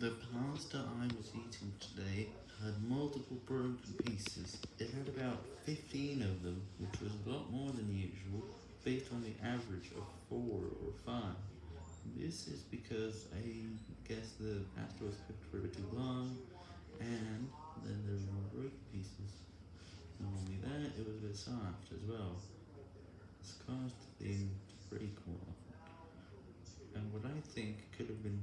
The pasta I was eating today had multiple broken pieces. It had about 15 of them, which was a lot more than usual, based on the average of 4 or 5. This is because I guess the pasta was cooked for a bit too long, and then there were more broken pieces. Not only that, it was a bit soft as well. This caused the thing to break more often, and what I think could have been.